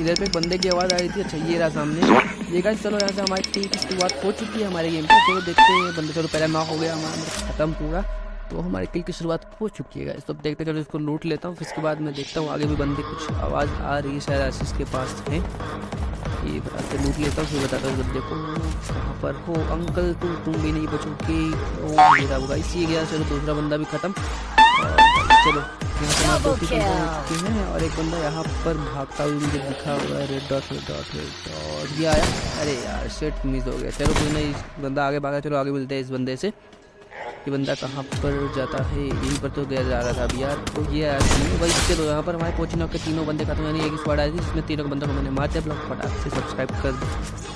इधर पे बंदे की आवाज़ आ रही थी अच्छा ये रहा सामने। ये गाइस चलो यहाँ से हमारी टीम की शुरुआत हो चुकी है हमारे गेम पे चलो देखते हैं, बंदे, चलो पहले नॉक हो गया हमारा खत्म पूरा। तो हमारे किल की शुरुआत हो चुकी है तो देखते चलो इसको लूट लेता हूँ, फिर उसके बाद मैं देखता हूँ आगे भी बंदे कुछ आवाज़ आ रही है शायद आशीष के पास है। ये बताते लूट लेता हूँ, फिर बताता हूँ बंदे को। कहाँ पर हो? अंकल, तुम तुम भी नहीं बचोगे। ओ मेरा गाइस ये गया, चलो दूसरा बंदा भी खत्म। दो हो और एक बंदा यहाँ पर भागता हुआ मुझे दिखा हुआ है red dot red dot red dot ये आया। अरे यार सेट मिस हो गया। चलो कोई नहीं बंदा आगे भागा चलो आगे मिलते हैं इस बंदे से। ये बंदा कहाँ पर जाता है? यहीं पर तो गया जा रहा था अभी यार। तो ये यार नहीं भाई चलो यहाँ पर हमारे कोचिंग के तीनों बंदे खत्म यानी एक स्क्वाड आई थी जिसमें तीनों बंदों को मैंने मार दिया। ब्लॉग फटाक से सब्सक्राइब कर